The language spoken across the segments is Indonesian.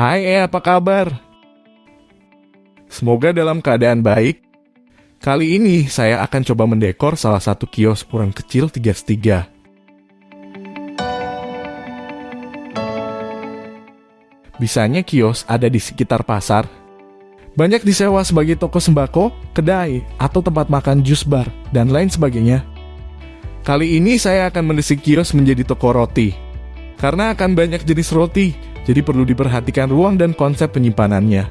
Hai eh, apa kabar? Semoga dalam keadaan baik. Kali ini saya akan coba mendekor salah satu kios ukuran kecil tiga setiga. Bisanya kios ada di sekitar pasar. Banyak disewa sebagai toko sembako, kedai, atau tempat makan jus bar, dan lain sebagainya. Kali ini saya akan mendesain kios menjadi toko roti. Karena akan banyak jenis roti, jadi perlu diperhatikan ruang dan konsep penyimpanannya.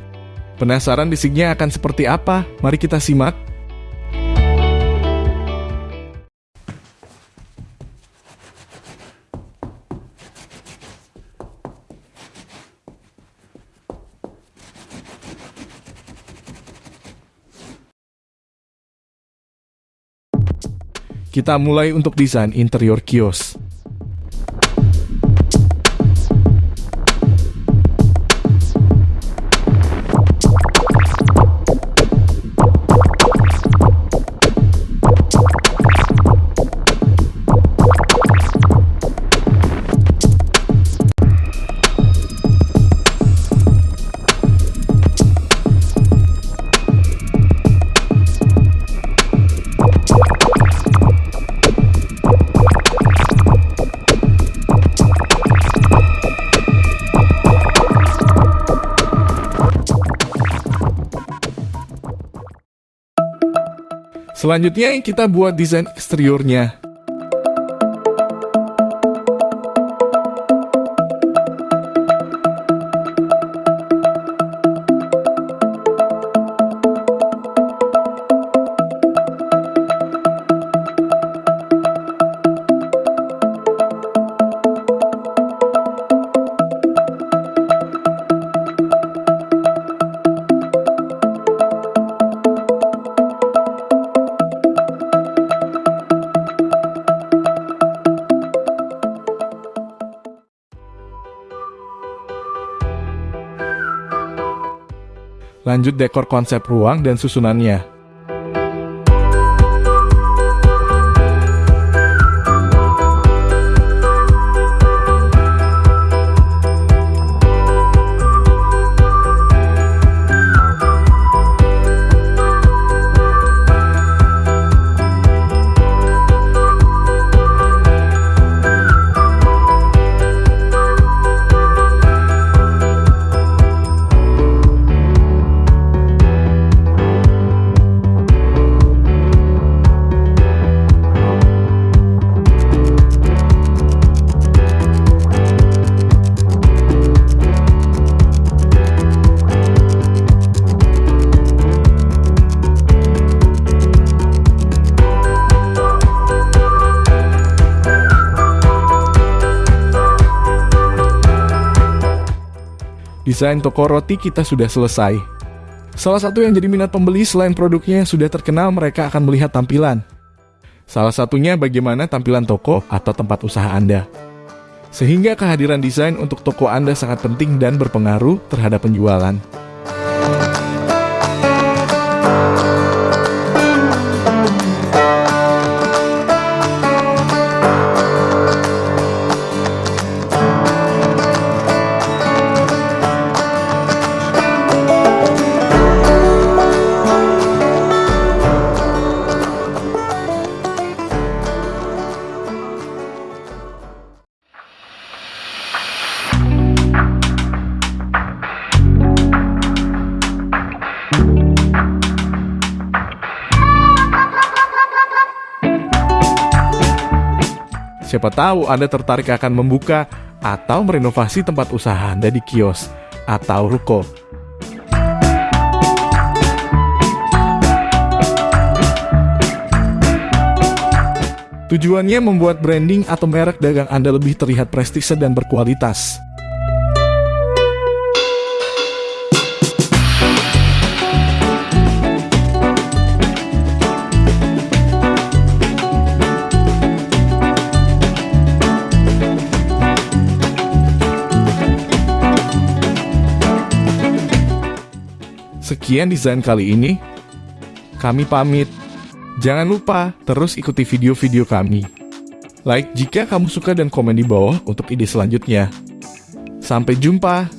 Penasaran desainnya akan seperti apa? Mari kita simak. Kita mulai untuk desain interior kios. Selanjutnya kita buat desain eksteriornya. Lanjut dekor konsep ruang dan susunannya. Desain toko roti kita sudah selesai. Salah satu yang jadi minat pembeli selain produknya yang sudah terkenal, mereka akan melihat tampilan. Salah satunya bagaimana tampilan toko atau tempat usaha Anda. Sehingga kehadiran desain untuk toko Anda sangat penting dan berpengaruh terhadap penjualan. Siapa tahu Anda tertarik akan membuka atau merenovasi tempat usaha Anda di kios atau ruko. Tujuannya membuat branding atau merek dagang Anda lebih terlihat prestise dan berkualitas. Sekian desain kali ini. Kami pamit. Jangan lupa terus ikuti video-video kami. Like jika kamu suka dan komen di bawah untuk ide selanjutnya. Sampai jumpa.